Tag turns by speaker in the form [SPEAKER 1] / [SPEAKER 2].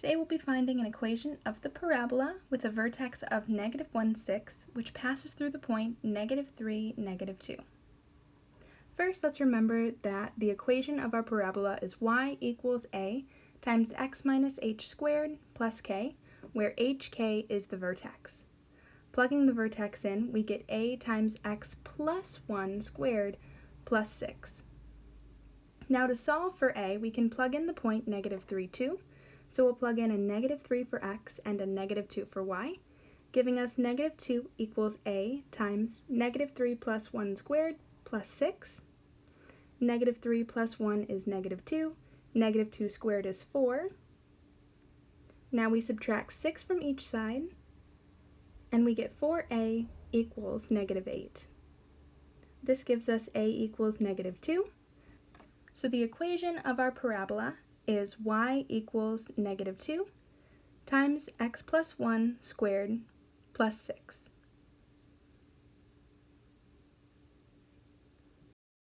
[SPEAKER 1] Today we'll be finding an equation of the parabola with a vertex of negative 1, 6, which passes through the point negative 3, negative 2. First, let's remember that the equation of our parabola is y equals a times x minus h squared plus k, where hk is the vertex. Plugging the vertex in, we get a times x plus 1 squared plus 6. Now to solve for a, we can plug in the point negative 3, 2, so we'll plug in a negative 3 for x and a negative 2 for y, giving us negative 2 equals a times negative 3 plus 1 squared plus 6. Negative 3 plus 1 is negative 2. Negative 2 squared is 4. Now we subtract 6 from each side, and we get 4a equals negative 8. This gives us a equals negative 2. So the equation of our parabola is y equals negative 2 times x plus 1 squared plus 6.